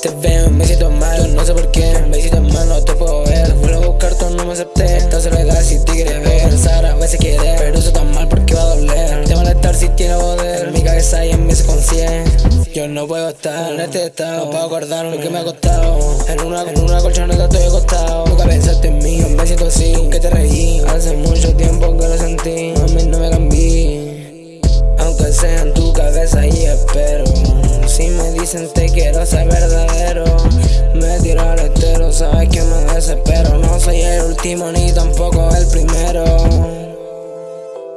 te veo, me siento mal, no sé por qué Me siento mal, no te puedo ver. Vuelvo a buscar, tú no me acepté Esta soledad si te quieres ver. Pensar a veces quiere Pero eso tan mal porque va a doler. Te molestar si tiene poder En mi cabeza y en mi subconsciente Yo no puedo estar en este estado No puedo acordar lo que me ha costado. En una, en una colchoneta estoy acostado. Nunca pensaste en mí, me siento así Que te reí. Hace mucho tiempo que lo sentí Mami, no me cambié. Aunque sea en tu cabeza y espero Si me dicen te quiero ser último ni tampoco el primero.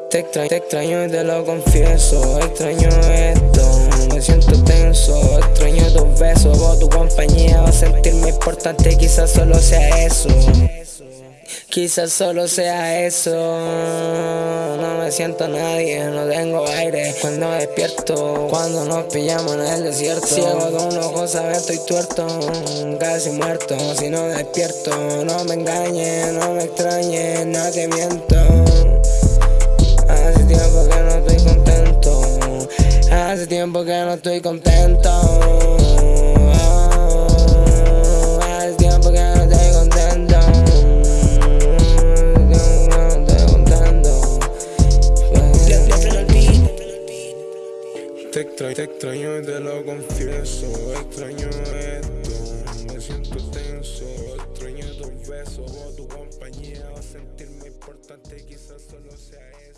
Te extraño, te extraño y te lo confieso. Extraño esto, me siento tenso. Extraño tus besos, o tu compañía. Va a sentirme importante, quizás solo sea eso Quizás solo sea eso. No me siento nadie, no tengo aire. Cuando despierto, cuando nos pillamos en el desierto. Ciego de un ojo, sabes, estoy tuerto Casi muerto, si no despierto No me engañes, no me extrañes, no te miento. Hace tiempo que no estoy contento. Hace tiempo que no estoy contento Te extraño, te extraño y te lo confieso. Extraño esto, me siento tenso. Extraño tus besos o tu compañía. A sentirme importante, quizás solo sea eso